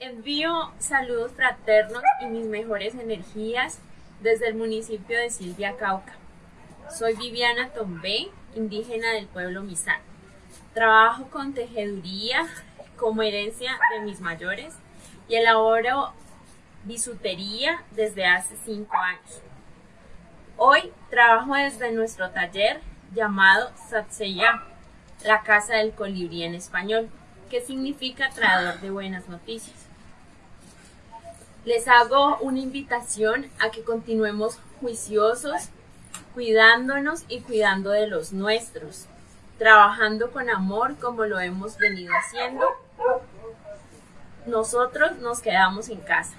Envío saludos fraternos y mis mejores energías desde el municipio de Silvia Cauca. Soy Viviana Tombé, indígena del pueblo Misán. Trabajo con tejeduría como herencia de mis mayores y elaboro bisutería desde hace cinco años. Hoy trabajo desde nuestro taller llamado Satseya, la casa del colibrí en español, que significa traidor de buenas noticias. Les hago una invitación a que continuemos juiciosos, cuidándonos y cuidando de los nuestros, trabajando con amor como lo hemos venido haciendo. Nosotros nos quedamos en casa.